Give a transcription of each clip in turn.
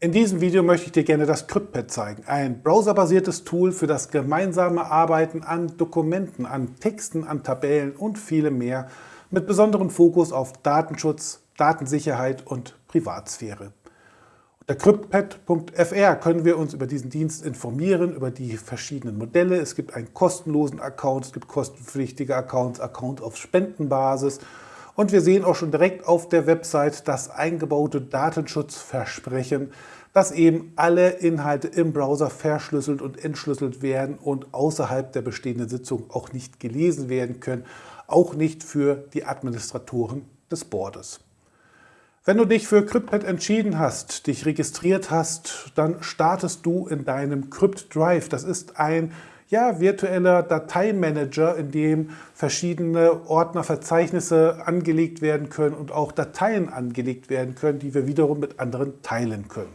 In diesem Video möchte ich dir gerne das CryptPad zeigen, ein browserbasiertes Tool für das gemeinsame Arbeiten an Dokumenten, an Texten, an Tabellen und vielem mehr mit besonderem Fokus auf Datenschutz, Datensicherheit und Privatsphäre. Unter CryptPad.fr können wir uns über diesen Dienst informieren, über die verschiedenen Modelle. Es gibt einen kostenlosen Account, es gibt kostenpflichtige Accounts, Account auf Spendenbasis und wir sehen auch schon direkt auf der Website das eingebaute Datenschutzversprechen, dass eben alle Inhalte im Browser verschlüsselt und entschlüsselt werden und außerhalb der bestehenden Sitzung auch nicht gelesen werden können, auch nicht für die Administratoren des Boardes. Wenn du dich für CryptPad entschieden hast, dich registriert hast, dann startest du in deinem Crypt Drive. Das ist ein ja, virtueller Dateimanager, in dem verschiedene Ordner, Verzeichnisse angelegt werden können und auch Dateien angelegt werden können, die wir wiederum mit anderen teilen können.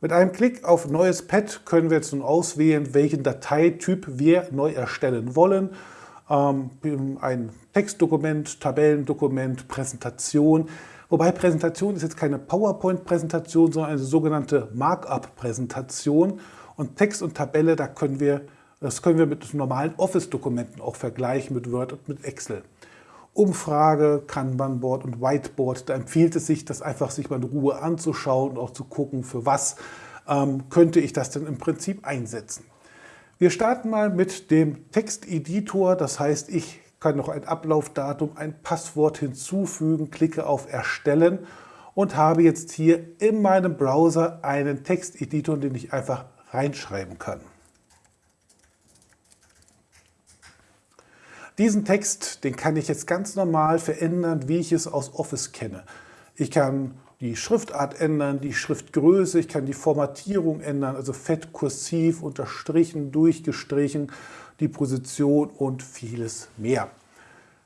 Mit einem Klick auf Neues Pad können wir jetzt nun auswählen, welchen Dateityp wir neu erstellen wollen. Ähm, ein Textdokument, Tabellendokument, Präsentation. Wobei Präsentation ist jetzt keine PowerPoint-Präsentation, sondern eine sogenannte Markup-Präsentation. Und Text und Tabelle, da können wir das können wir mit normalen Office-Dokumenten auch vergleichen, mit Word und mit Excel. Umfrage, Kanban-Board und Whiteboard, da empfiehlt es sich, das einfach sich mal in Ruhe anzuschauen und auch zu gucken, für was ähm, könnte ich das denn im Prinzip einsetzen. Wir starten mal mit dem Texteditor, das heißt, ich kann noch ein Ablaufdatum, ein Passwort hinzufügen, klicke auf Erstellen und habe jetzt hier in meinem Browser einen Texteditor, den ich einfach reinschreiben kann. Diesen Text, den kann ich jetzt ganz normal verändern, wie ich es aus Office kenne. Ich kann die Schriftart ändern, die Schriftgröße, ich kann die Formatierung ändern, also fett, kursiv, unterstrichen, durchgestrichen, die Position und vieles mehr.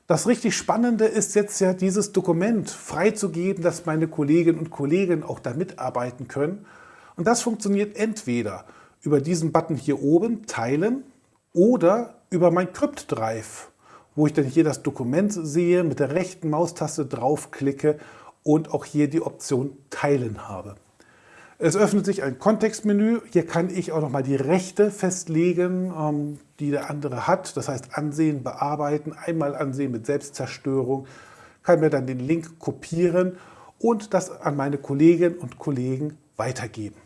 Das richtig Spannende ist jetzt ja, dieses Dokument freizugeben, dass meine Kolleginnen und Kollegen auch da mitarbeiten können. Und das funktioniert entweder über diesen Button hier oben, Teilen, oder über mein Crypt Drive wo ich dann hier das Dokument sehe, mit der rechten Maustaste draufklicke und auch hier die Option Teilen habe. Es öffnet sich ein Kontextmenü. Hier kann ich auch nochmal die Rechte festlegen, ähm, die der andere hat. Das heißt Ansehen, Bearbeiten, einmal Ansehen mit Selbstzerstörung. Kann mir dann den Link kopieren und das an meine Kolleginnen und Kollegen weitergeben.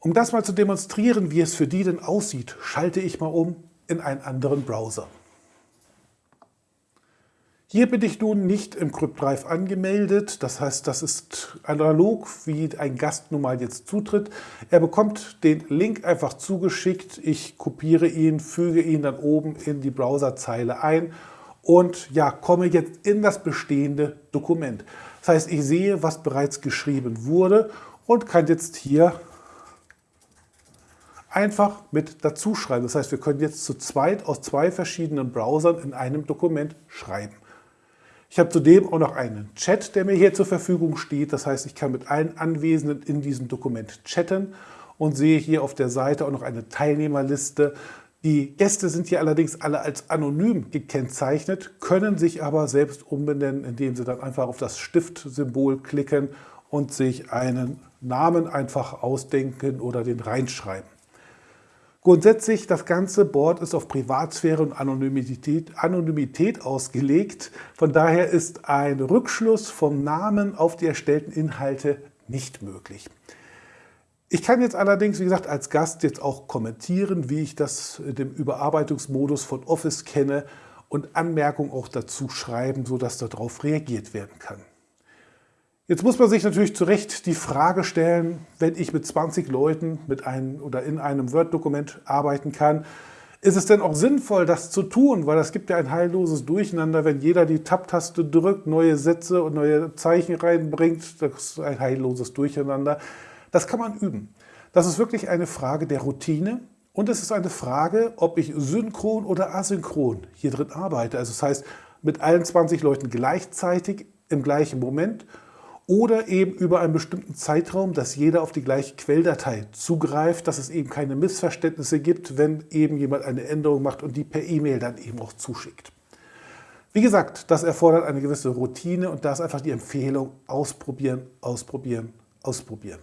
Um das mal zu demonstrieren, wie es für die denn aussieht, schalte ich mal um in einen anderen Browser. Hier bin ich nun nicht im CryptDrive angemeldet. Das heißt, das ist analog, wie ein Gast nun mal jetzt zutritt. Er bekommt den Link einfach zugeschickt. Ich kopiere ihn, füge ihn dann oben in die Browserzeile ein und ja, komme jetzt in das bestehende Dokument. Das heißt, ich sehe, was bereits geschrieben wurde und kann jetzt hier einfach mit dazu schreiben. Das heißt, wir können jetzt zu zweit aus zwei verschiedenen Browsern in einem Dokument schreiben. Ich habe zudem auch noch einen Chat, der mir hier zur Verfügung steht. Das heißt, ich kann mit allen Anwesenden in diesem Dokument chatten und sehe hier auf der Seite auch noch eine Teilnehmerliste. Die Gäste sind hier allerdings alle als anonym gekennzeichnet, können sich aber selbst umbenennen, indem sie dann einfach auf das Stiftsymbol klicken und sich einen Namen einfach ausdenken oder den reinschreiben. Grundsätzlich, das ganze Board ist auf Privatsphäre und Anonymität, Anonymität ausgelegt. Von daher ist ein Rückschluss vom Namen auf die erstellten Inhalte nicht möglich. Ich kann jetzt allerdings, wie gesagt, als Gast jetzt auch kommentieren, wie ich das dem Überarbeitungsmodus von Office kenne und Anmerkungen auch dazu schreiben, sodass darauf reagiert werden kann. Jetzt muss man sich natürlich zu Recht die Frage stellen, wenn ich mit 20 Leuten mit einem oder in einem Word-Dokument arbeiten kann, ist es denn auch sinnvoll, das zu tun? Weil das gibt ja ein heilloses Durcheinander, wenn jeder die Tab-Taste drückt, neue Sätze und neue Zeichen reinbringt. Das ist ein heilloses Durcheinander. Das kann man üben. Das ist wirklich eine Frage der Routine und es ist eine Frage, ob ich synchron oder asynchron hier drin arbeite. Also das heißt, mit allen 20 Leuten gleichzeitig im gleichen Moment oder eben über einen bestimmten Zeitraum, dass jeder auf die gleiche Quelldatei zugreift, dass es eben keine Missverständnisse gibt, wenn eben jemand eine Änderung macht und die per E-Mail dann eben auch zuschickt. Wie gesagt, das erfordert eine gewisse Routine und da ist einfach die Empfehlung, ausprobieren, ausprobieren, ausprobieren.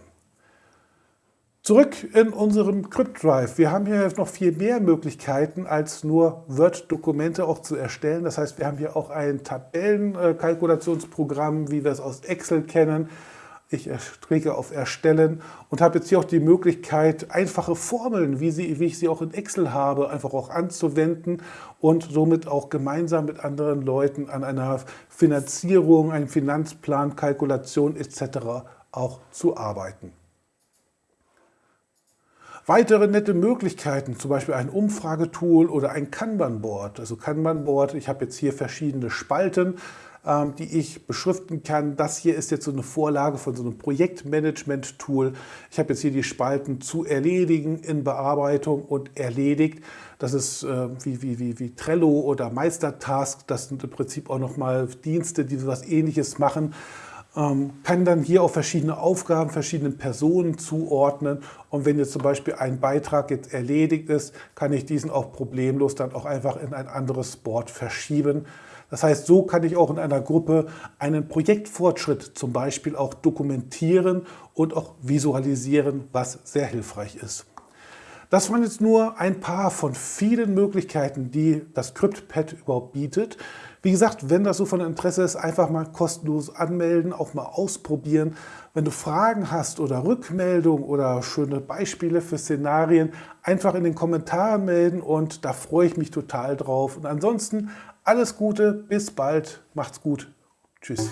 Zurück in unserem CryptDrive. Wir haben hier noch viel mehr Möglichkeiten, als nur Word-Dokumente auch zu erstellen. Das heißt, wir haben hier auch ein Tabellenkalkulationsprogramm, wie wir es aus Excel kennen. Ich klicke auf Erstellen und habe jetzt hier auch die Möglichkeit, einfache Formeln, wie, sie, wie ich sie auch in Excel habe, einfach auch anzuwenden und somit auch gemeinsam mit anderen Leuten an einer Finanzierung, einem Finanzplan, Kalkulation etc. auch zu arbeiten. Weitere nette Möglichkeiten, zum Beispiel ein Umfragetool oder ein Kanban-Board. Also Kanban-Board, ich habe jetzt hier verschiedene Spalten, ähm, die ich beschriften kann. Das hier ist jetzt so eine Vorlage von so einem Projektmanagement-Tool. Ich habe jetzt hier die Spalten zu erledigen, in Bearbeitung und erledigt. Das ist äh, wie, wie, wie, wie Trello oder Meistertask. Das sind im Prinzip auch nochmal Dienste, die so was ähnliches machen kann dann hier auch verschiedene Aufgaben verschiedenen Personen zuordnen und wenn jetzt zum Beispiel ein Beitrag jetzt erledigt ist, kann ich diesen auch problemlos dann auch einfach in ein anderes Board verschieben. Das heißt, so kann ich auch in einer Gruppe einen Projektfortschritt zum Beispiel auch dokumentieren und auch visualisieren, was sehr hilfreich ist. Das waren jetzt nur ein paar von vielen Möglichkeiten, die das CryptPad überhaupt bietet. Wie gesagt, wenn das so von Interesse ist, einfach mal kostenlos anmelden, auch mal ausprobieren. Wenn du Fragen hast oder Rückmeldungen oder schöne Beispiele für Szenarien, einfach in den Kommentaren melden und da freue ich mich total drauf. Und ansonsten alles Gute, bis bald, macht's gut, tschüss.